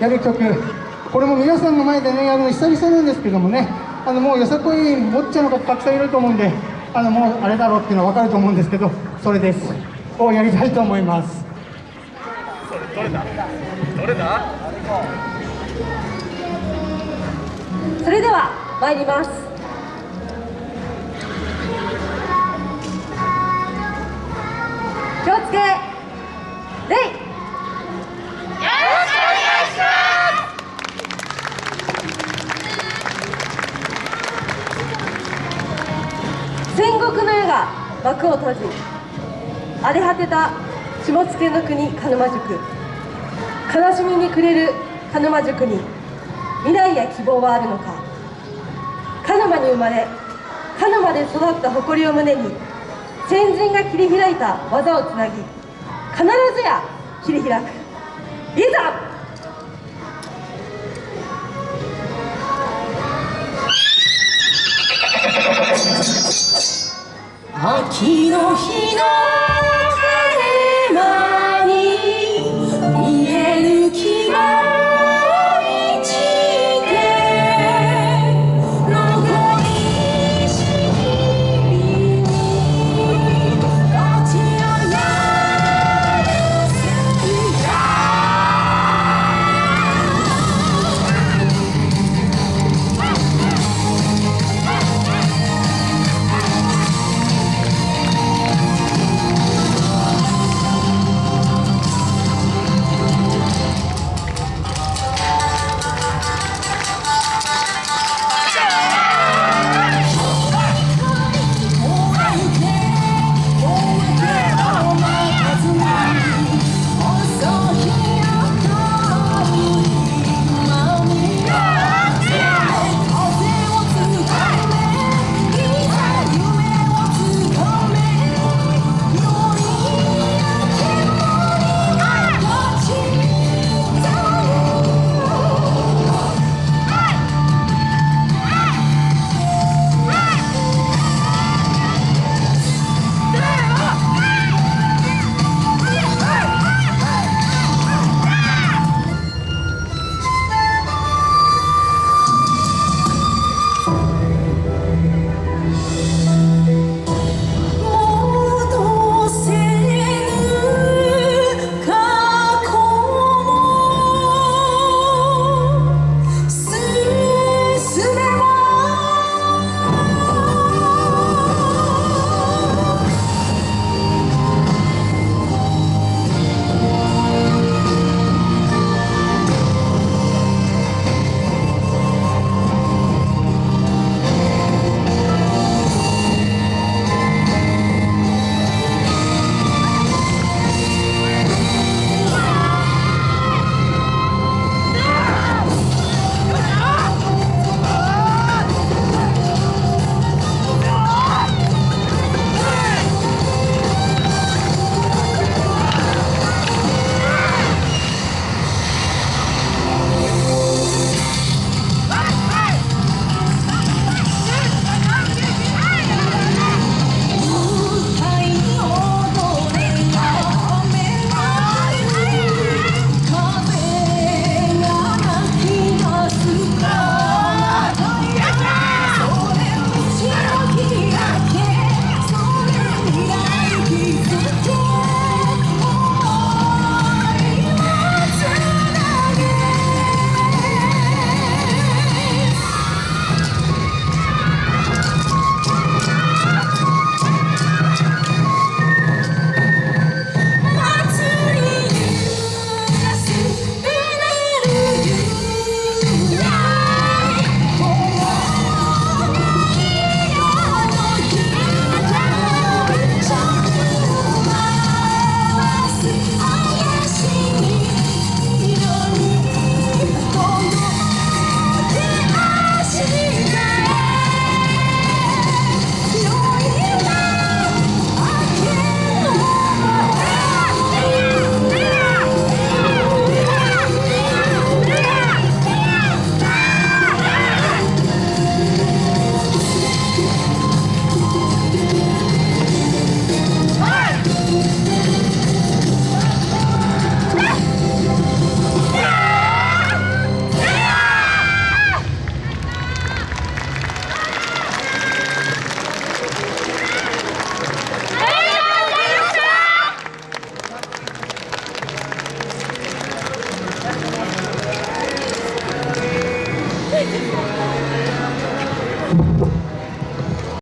やる曲。これも皆さんの前でねやるの久々なんですけどもね。あのもうよさこいボッチャの方たくさんいると思うんであのもうあれだろうっていうのは分かると思うんですけどそれです。をやりたいと思います。どれだ？どれだ？それでは参ります。気をつけ幕を閉じ荒れ果てた下野の国鹿沼塾悲しみに暮れる鹿沼塾に未来や希望はあるのか。鹿沼に生まれ鹿沼で育った誇りを胸に先人が切り開いた技をつなぎ必ずや切り開く。いざ